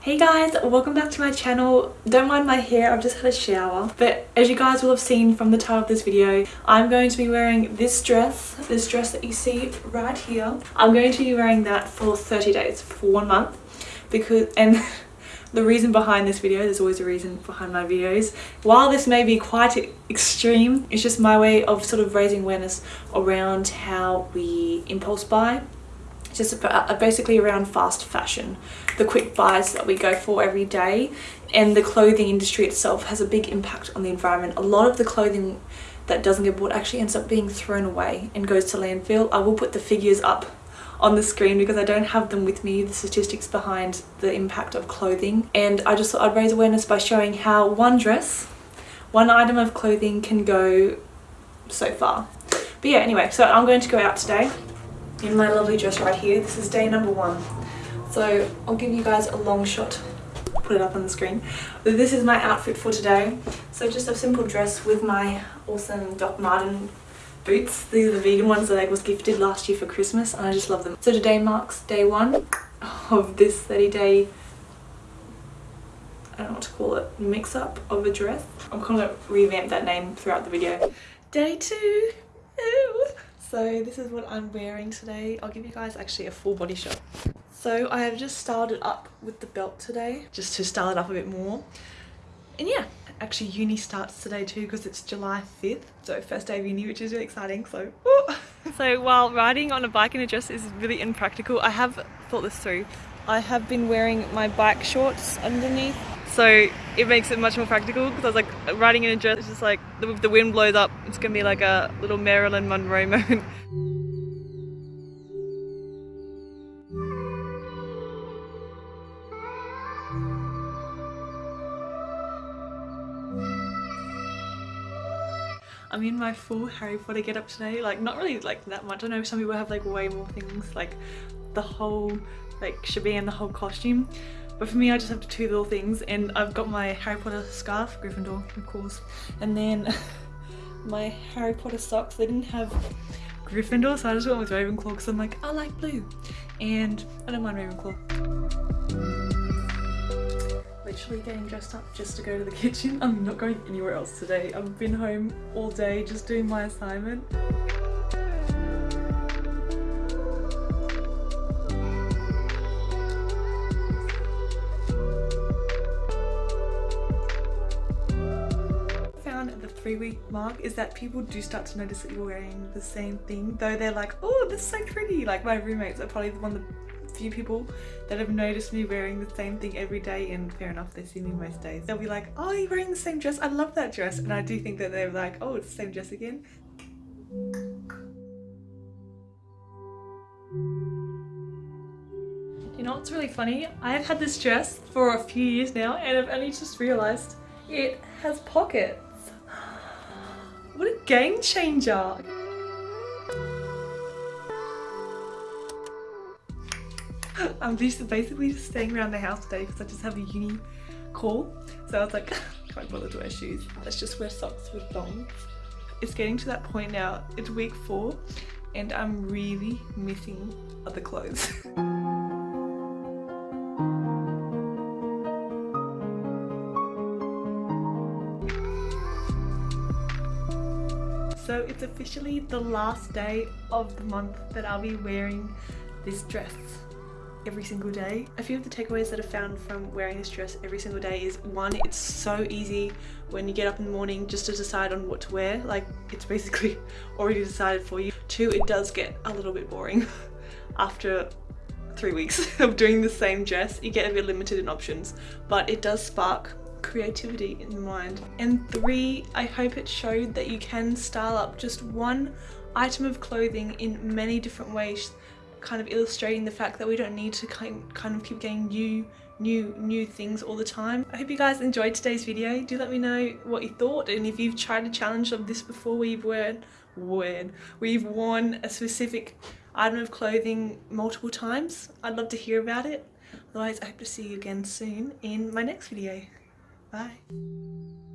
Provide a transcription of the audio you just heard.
Hey guys, welcome back to my channel. Don't mind my hair, I've just had a shower. But as you guys will have seen from the title of this video, I'm going to be wearing this dress, this dress that you see right here. I'm going to be wearing that for 30 days, for one month. Because, and the reason behind this video, there's always a reason behind my videos. While this may be quite extreme, it's just my way of sort of raising awareness around how we impulse buy just uh, basically around fast fashion the quick buys that we go for every day and the clothing industry itself has a big impact on the environment a lot of the clothing that doesn't get bought actually ends up being thrown away and goes to landfill i will put the figures up on the screen because I don't have them with me, the statistics behind the impact of clothing. And I just thought I'd raise awareness by showing how one dress, one item of clothing can go so far. But yeah, anyway, so I'm going to go out today in my lovely dress right here. This is day number one. So I'll give you guys a long shot, put it up on the screen. But this is my outfit for today. So just a simple dress with my awesome Doc Marten boots. These are the vegan ones that I was gifted last year for Christmas and I just love them. So today marks day one of this 30 day I don't know what to call it, mix up of a dress. I'm gonna revamp that name throughout the video. Day two, Ew. So this is what I'm wearing today. I'll give you guys actually a full body shot. So I have just styled it up with the belt today, just to style it up a bit more. And yeah, actually uni starts today too because it's July 5th. So first day of uni, which is really exciting. So, so while riding on a bike in a dress is really impractical, I have thought this through. I have been wearing my bike shorts underneath so it makes it much more practical because I was like riding in a dress, it's just like if the wind blows up, it's gonna be like a little Marilyn Monroe moment. I'm in my full Harry Potter get up today, like not really like that much. I know some people have like way more things, like the whole like shebang, the whole costume. But for me, I just have two little things and I've got my Harry Potter scarf, Gryffindor, of course. And then my Harry Potter socks, they didn't have Gryffindor, so I just went with Ravenclaw because I'm like, I like blue. And I don't mind Ravenclaw. Literally getting dressed up just to go to the kitchen. I'm not going anywhere else today. I've been home all day just doing my assignment. Three week mark is that people do start to notice that you're wearing the same thing though they're like oh this is so pretty. Like my roommates are probably one of the few people that have noticed me wearing the same thing every day and fair enough they see me most days. They'll be like oh you're wearing the same dress. I love that dress. And I do think that they're like oh it's the same dress again. You know what's really funny? I've had this dress for a few years now and I've only just realised it has pockets. What a game changer! I'm just basically just staying around the house today because I just have a uni call. So I was like, can't bother to wear shoes. Let's just wear socks with thongs. It's getting to that point now. It's week four and I'm really missing other clothes. So it's officially the last day of the month that I'll be wearing this dress every single day. A few of the takeaways that I found from wearing this dress every single day is one, it's so easy when you get up in the morning just to decide on what to wear. Like it's basically already decided for you. Two, it does get a little bit boring after three weeks of doing the same dress. You get a bit limited in options, but it does spark creativity in mind. And three, I hope it showed that you can style up just one item of clothing in many different ways, kind of illustrating the fact that we don't need to kind, kind of keep getting new new new things all the time. I hope you guys enjoyed today's video. Do let me know what you thought and if you've tried a challenge of this before you've worn, worn, you've worn a specific item of clothing multiple times. I'd love to hear about it. Otherwise, I hope to see you again soon in my next video. Bye.